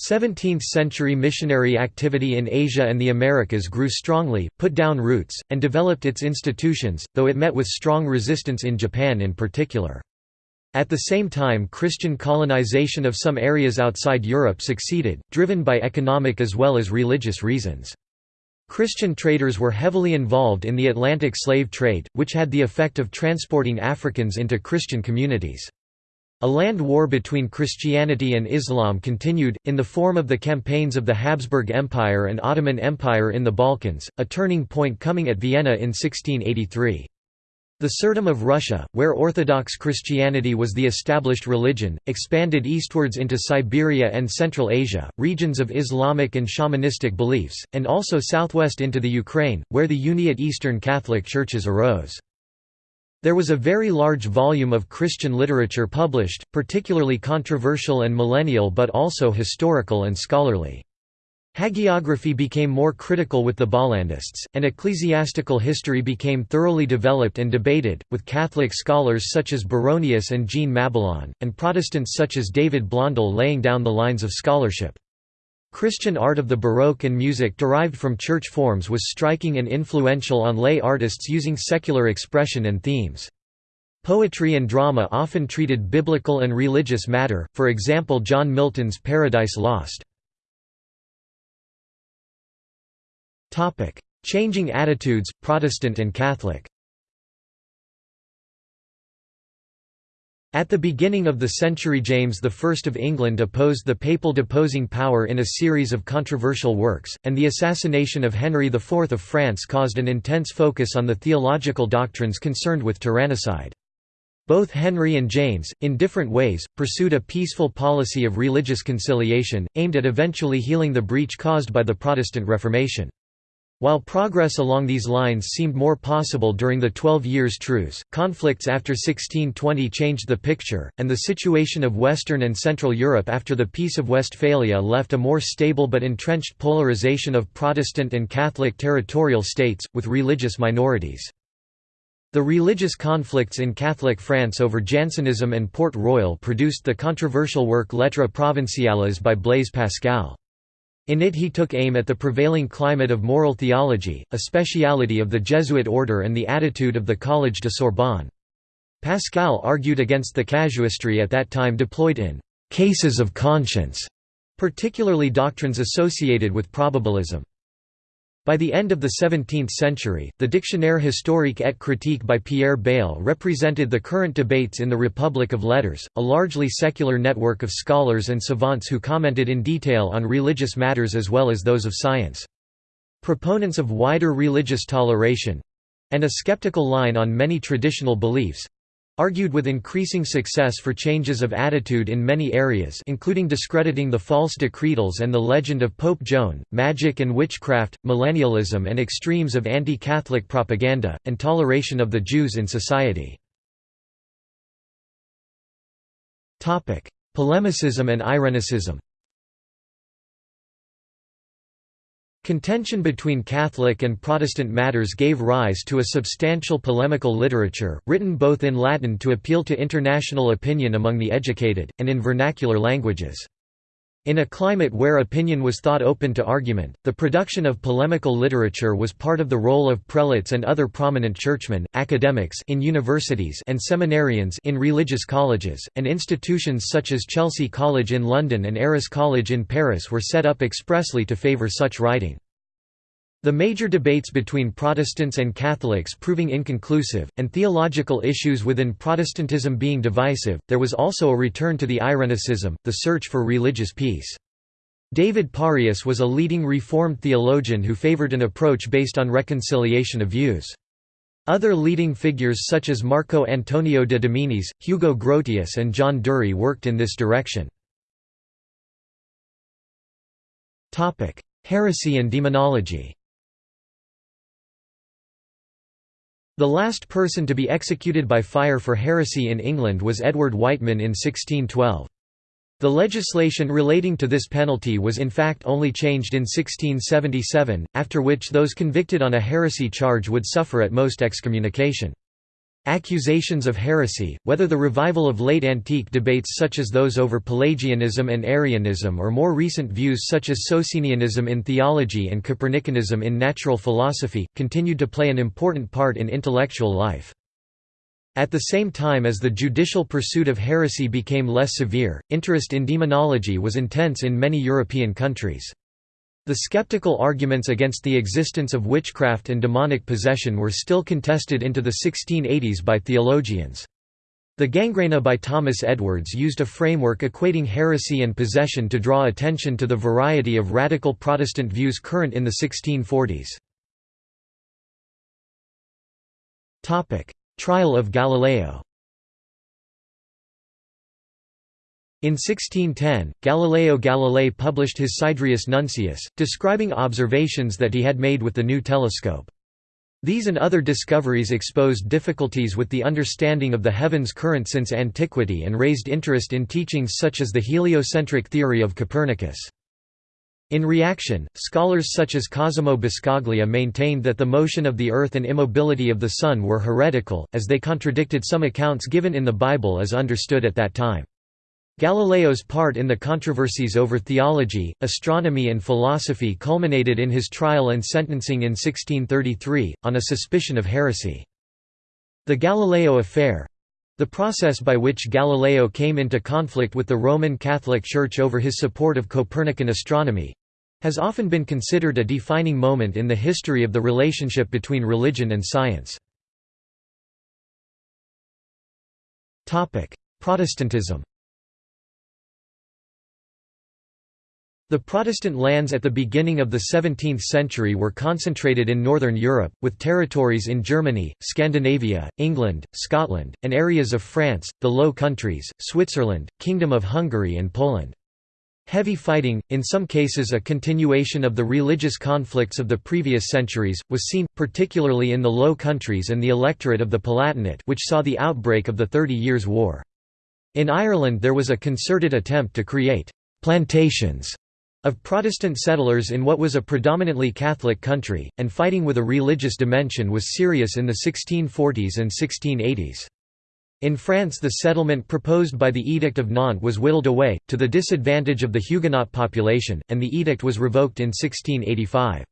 17th-century missionary activity in Asia and the Americas grew strongly, put down roots, and developed its institutions, though it met with strong resistance in Japan in particular. At the same time Christian colonization of some areas outside Europe succeeded, driven by economic as well as religious reasons. Christian traders were heavily involved in the Atlantic slave trade, which had the effect of transporting Africans into Christian communities. A land war between Christianity and Islam continued, in the form of the campaigns of the Habsburg Empire and Ottoman Empire in the Balkans, a turning point coming at Vienna in 1683. The Tsardom of Russia, where Orthodox Christianity was the established religion, expanded eastwards into Siberia and Central Asia, regions of Islamic and shamanistic beliefs, and also southwest into the Ukraine, where the Uniate Eastern Catholic churches arose. There was a very large volume of Christian literature published, particularly controversial and millennial but also historical and scholarly. Hagiography became more critical with the Bollandists, and ecclesiastical history became thoroughly developed and debated, with Catholic scholars such as Baronius and Jean Mabillon, and Protestants such as David Blondel laying down the lines of scholarship. Christian art of the Baroque and music derived from church forms was striking and influential on lay artists using secular expression and themes. Poetry and drama often treated biblical and religious matter, for example John Milton's Paradise Lost. Changing attitudes, Protestant and Catholic At the beginning of the century James I of England opposed the papal deposing power in a series of controversial works, and the assassination of Henry IV of France caused an intense focus on the theological doctrines concerned with tyrannicide. Both Henry and James, in different ways, pursued a peaceful policy of religious conciliation, aimed at eventually healing the breach caused by the Protestant Reformation. While progress along these lines seemed more possible during the Twelve Years' Truce, conflicts after 1620 changed the picture, and the situation of Western and Central Europe after the Peace of Westphalia left a more stable but entrenched polarization of Protestant and Catholic territorial states, with religious minorities. The religious conflicts in Catholic France over Jansenism and Port Royal produced the controversial work Lettres provinciales by Blaise Pascal. In it he took aim at the prevailing climate of moral theology, a speciality of the Jesuit order and the attitude of the Collège de Sorbonne. Pascal argued against the casuistry at that time deployed in «cases of conscience», particularly doctrines associated with probabilism. By the end of the 17th century, the Dictionnaire historique et critique by Pierre Bayle represented the current debates in the Republic of Letters, a largely secular network of scholars and savants who commented in detail on religious matters as well as those of science. Proponents of wider religious toleration—and a skeptical line on many traditional beliefs, argued with increasing success for changes of attitude in many areas including discrediting the false decretals and the legend of Pope Joan, magic and witchcraft, millennialism and extremes of anti-Catholic propaganda, and toleration of the Jews in society. Polemicism and Irenicism Contention between Catholic and Protestant matters gave rise to a substantial polemical literature, written both in Latin to appeal to international opinion among the educated, and in vernacular languages. In a climate where opinion was thought open to argument, the production of polemical literature was part of the role of prelates and other prominent churchmen, academics in universities and seminarians in religious colleges, and institutions such as Chelsea College in London and Arras College in Paris were set up expressly to favour such writing. The major debates between Protestants and Catholics proving inconclusive, and theological issues within Protestantism being divisive, there was also a return to the Irenicism, the search for religious peace. David Pareus was a leading Reformed theologian who favored an approach based on reconciliation of views. Other leading figures such as Marco Antonio de Dominis, Hugo Grotius and John Dury worked in this direction. Heresy and demonology The last person to be executed by fire for heresy in England was Edward Wightman in 1612. The legislation relating to this penalty was in fact only changed in 1677, after which those convicted on a heresy charge would suffer at most excommunication. Accusations of heresy, whether the revival of late antique debates such as those over Pelagianism and Arianism or more recent views such as Socinianism in theology and Copernicanism in natural philosophy, continued to play an important part in intellectual life. At the same time as the judicial pursuit of heresy became less severe, interest in demonology was intense in many European countries. The skeptical arguments against the existence of witchcraft and demonic possession were still contested into the 1680s by theologians. The Gangraena by Thomas Edwards used a framework equating heresy and possession to draw attention to the variety of radical Protestant views current in the 1640s. Trial of Galileo In 1610, Galileo Galilei published his Sidereus Nuncius, describing observations that he had made with the new telescope. These and other discoveries exposed difficulties with the understanding of the heavens current since antiquity and raised interest in teachings such as the heliocentric theory of Copernicus. In reaction, scholars such as Cosimo Boscaglia maintained that the motion of the Earth and immobility of the Sun were heretical, as they contradicted some accounts given in the Bible as understood at that time. Galileo's part in the controversies over theology, astronomy and philosophy culminated in his trial and sentencing in 1633, on a suspicion of heresy. The Galileo affair—the process by which Galileo came into conflict with the Roman Catholic Church over his support of Copernican astronomy—has often been considered a defining moment in the history of the relationship between religion and science. Protestantism The Protestant lands at the beginning of the 17th century were concentrated in northern Europe, with territories in Germany, Scandinavia, England, Scotland, and areas of France, the Low Countries, Switzerland, Kingdom of Hungary and Poland. Heavy fighting, in some cases a continuation of the religious conflicts of the previous centuries, was seen, particularly in the Low Countries and the electorate of the Palatinate which saw the outbreak of the Thirty Years' War. In Ireland there was a concerted attempt to create «plantations» of Protestant settlers in what was a predominantly Catholic country, and fighting with a religious dimension was serious in the 1640s and 1680s. In France the settlement proposed by the Edict of Nantes was whittled away, to the disadvantage of the Huguenot population, and the edict was revoked in 1685.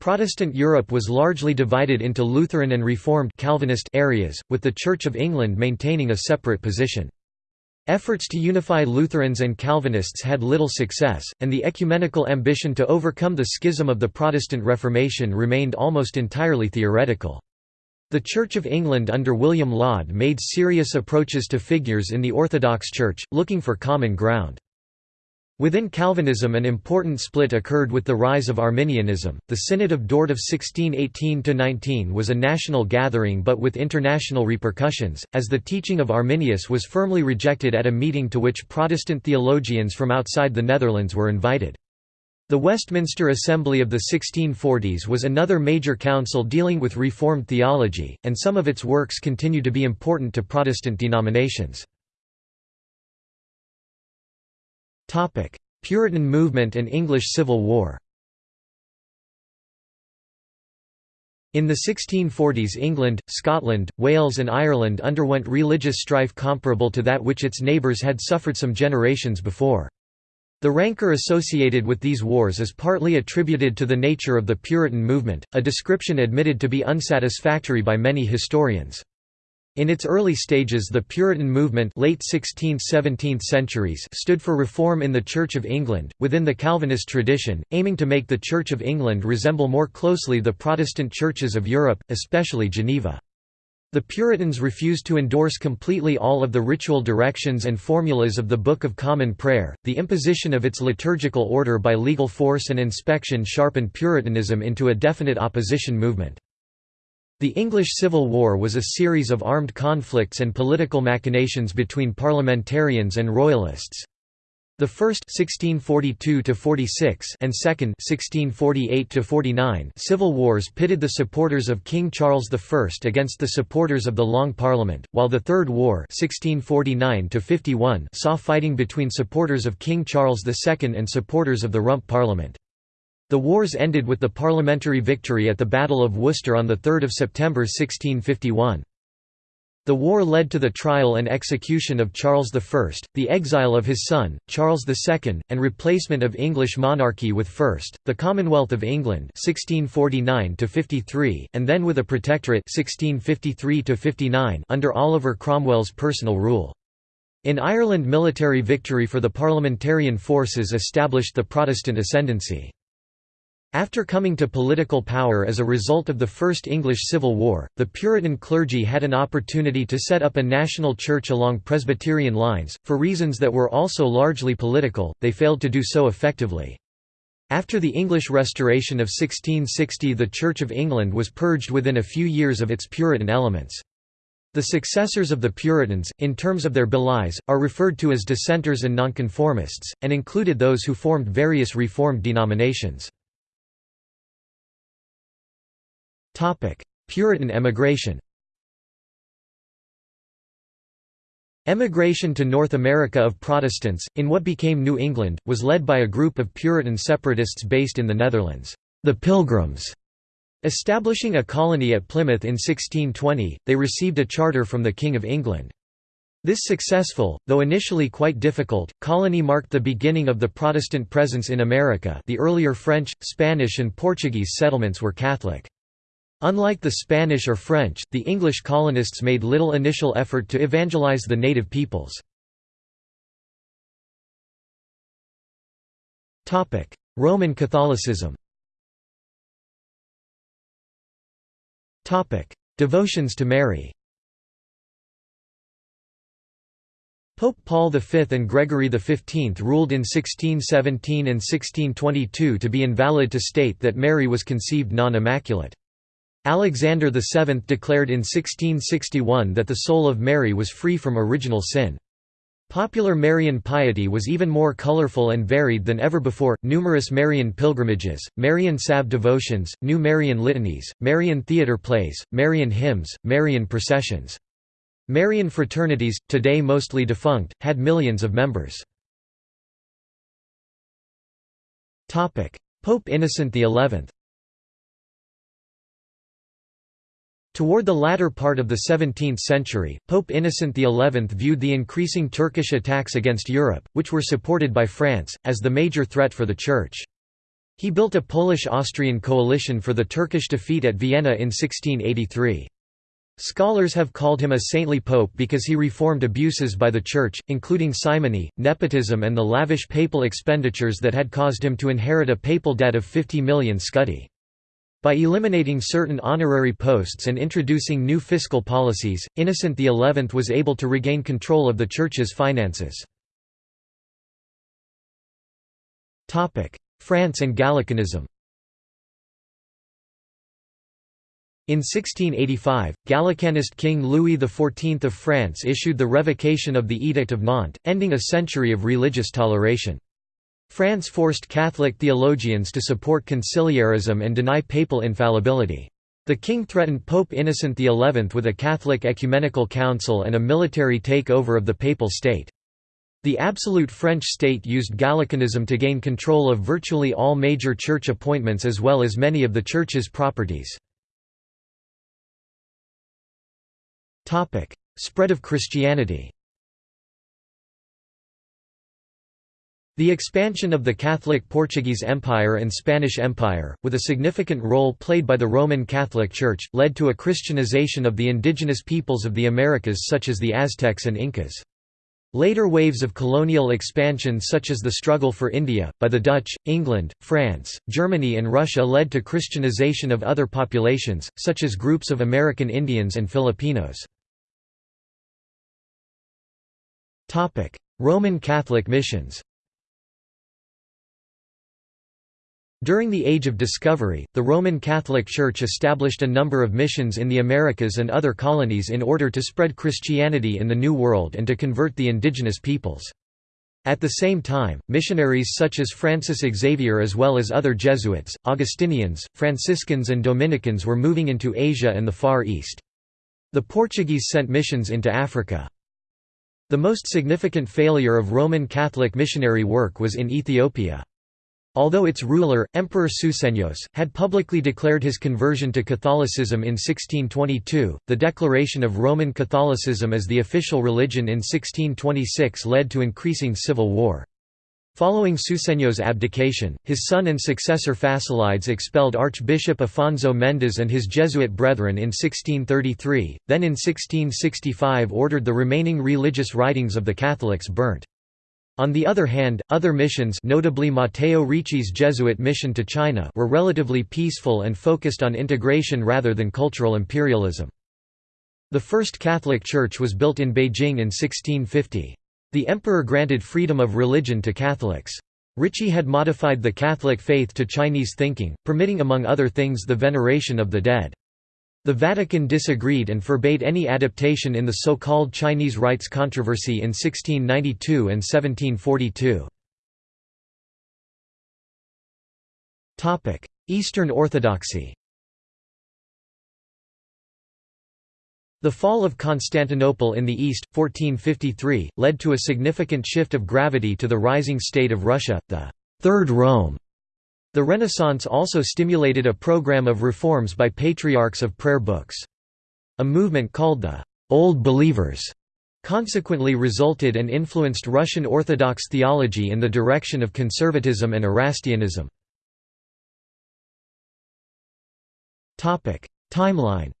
Protestant Europe was largely divided into Lutheran and Reformed Calvinist areas, with the Church of England maintaining a separate position. Efforts to unify Lutherans and Calvinists had little success, and the ecumenical ambition to overcome the schism of the Protestant Reformation remained almost entirely theoretical. The Church of England under William Laud made serious approaches to figures in the Orthodox Church, looking for common ground. Within Calvinism an important split occurred with the rise of Arminianism. The Synod of Dort of 1618–19 was a national gathering but with international repercussions, as the teaching of Arminius was firmly rejected at a meeting to which Protestant theologians from outside the Netherlands were invited. The Westminster Assembly of the 1640s was another major council dealing with Reformed theology, and some of its works continue to be important to Protestant denominations. Puritan movement and English Civil War In the 1640s England, Scotland, Wales and Ireland underwent religious strife comparable to that which its neighbours had suffered some generations before. The rancour associated with these wars is partly attributed to the nature of the Puritan movement, a description admitted to be unsatisfactory by many historians. In its early stages the Puritan movement late 16th–17th centuries stood for reform in the Church of England, within the Calvinist tradition, aiming to make the Church of England resemble more closely the Protestant churches of Europe, especially Geneva. The Puritans refused to endorse completely all of the ritual directions and formulas of the Book of Common Prayer. The imposition of its liturgical order by legal force and inspection sharpened Puritanism into a definite opposition movement. The English Civil War was a series of armed conflicts and political machinations between parliamentarians and royalists. The first 1642 and second 1648 civil wars pitted the supporters of King Charles I against the supporters of the Long Parliament, while the Third War 1649 saw fighting between supporters of King Charles II and supporters of the Rump Parliament. The wars ended with the parliamentary victory at the Battle of Worcester on 3 September 1651. The war led to the trial and execution of Charles I, the exile of his son, Charles II, and replacement of English monarchy with first, the Commonwealth of England 1649 and then with a protectorate 1653 under Oliver Cromwell's personal rule. In Ireland military victory for the parliamentarian forces established the Protestant ascendancy. After coming to political power as a result of the First English Civil War, the Puritan clergy had an opportunity to set up a national church along Presbyterian lines, for reasons that were also largely political, they failed to do so effectively. After the English Restoration of 1660 the Church of England was purged within a few years of its Puritan elements. The successors of the Puritans, in terms of their belies, are referred to as dissenters and nonconformists, and included those who formed various Reformed denominations. Puritan emigration Emigration to North America of Protestants, in what became New England, was led by a group of Puritan separatists based in the Netherlands, the Pilgrims. Establishing a colony at Plymouth in 1620, they received a charter from the King of England. This successful, though initially quite difficult, colony marked the beginning of the Protestant presence in America the earlier French, Spanish and Portuguese settlements were Catholic. Unlike the Spanish or French, the English colonists made little initial effort to evangelize the native peoples. Roman Catholicism Devotions to Mary Pope Paul V and Gregory XV ruled in 1617 and 1622 to be invalid to state that Mary was conceived non-immaculate. Alexander VII declared in 1661 that the soul of Mary was free from original sin. Popular Marian piety was even more colorful and varied than ever before, numerous Marian pilgrimages, Marian salve devotions, new Marian litanies, Marian theatre plays, Marian hymns, Marian processions. Marian fraternities, today mostly defunct, had millions of members. Pope Innocent XI Toward the latter part of the 17th century, Pope Innocent XI viewed the increasing Turkish attacks against Europe, which were supported by France, as the major threat for the Church. He built a Polish-Austrian coalition for the Turkish defeat at Vienna in 1683. Scholars have called him a saintly pope because he reformed abuses by the Church, including simony, nepotism and the lavish papal expenditures that had caused him to inherit a papal debt of 50 million scudi. By eliminating certain honorary posts and introducing new fiscal policies, Innocent XI was able to regain control of the Church's finances. France and Gallicanism In 1685, Gallicanist King Louis XIV of France issued the revocation of the Edict of Nantes, ending a century of religious toleration. France forced Catholic theologians to support conciliarism and deny papal infallibility. The king threatened Pope Innocent XI with a Catholic ecumenical council and a military takeover of the papal state. The absolute French state used Gallicanism to gain control of virtually all major church appointments as well as many of the church's properties. Spread of Christianity The expansion of the Catholic Portuguese Empire and Spanish Empire, with a significant role played by the Roman Catholic Church, led to a Christianization of the indigenous peoples of the Americas such as the Aztecs and Incas. Later waves of colonial expansion such as the struggle for India, by the Dutch, England, France, Germany and Russia led to Christianization of other populations, such as groups of American Indians and Filipinos. Roman Catholic missions During the Age of Discovery, the Roman Catholic Church established a number of missions in the Americas and other colonies in order to spread Christianity in the New World and to convert the indigenous peoples. At the same time, missionaries such as Francis Xavier as well as other Jesuits, Augustinians, Franciscans and Dominicans were moving into Asia and the Far East. The Portuguese sent missions into Africa. The most significant failure of Roman Catholic missionary work was in Ethiopia. Although its ruler, Emperor Susenyos, had publicly declared his conversion to Catholicism in 1622, the declaration of Roman Catholicism as the official religion in 1626 led to increasing civil war. Following Susenyos' abdication, his son and successor Fasilides expelled Archbishop Afonso Mendes and his Jesuit brethren in 1633, then in 1665 ordered the remaining religious writings of the Catholics burnt. On the other hand, other missions notably Matteo Ricci's Jesuit mission to China were relatively peaceful and focused on integration rather than cultural imperialism. The first Catholic church was built in Beijing in 1650. The emperor granted freedom of religion to Catholics. Ricci had modified the Catholic faith to Chinese thinking, permitting among other things the veneration of the dead. The Vatican disagreed and forbade any adaptation in the so-called Chinese rites controversy in 1692 and 1742. Eastern Orthodoxy The fall of Constantinople in the east, 1453, led to a significant shift of gravity to the rising state of Russia, the Third Rome. The Renaissance also stimulated a program of reforms by patriarchs of prayer books. A movement called the Old Believers consequently resulted and influenced Russian Orthodox theology in the direction of conservatism and Erastianism. Timeline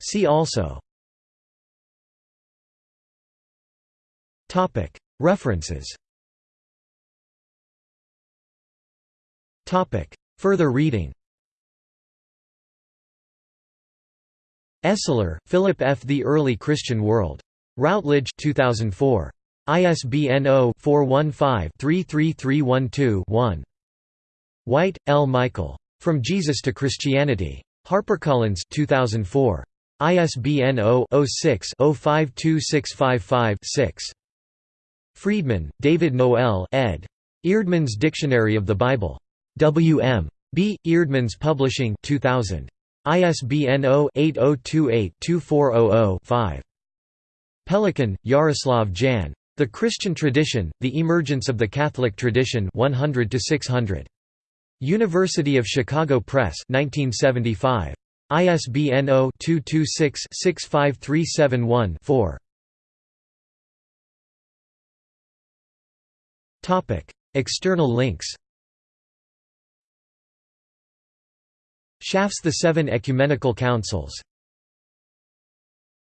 See also References Further reading Esler, Philip F. The Early Christian World. Routledge 2004. ISBN 0-415-33312-1. White, L. Michael. From Jesus to Christianity. HarperCollins 2004. ISBN 0-06-052655-6. Freedman, David Noel ed. Eerdmans Dictionary of the Bible. W. M. B. Eerdmans Publishing 2000. ISBN 0-8028-2400-5. Pelikan, Yaroslav Jan. The Christian Tradition, The Emergence of the Catholic Tradition 100 600. University of Chicago Press 1975. ISBN 0-226-65371-4. External links Schaff's The Seven Ecumenical Councils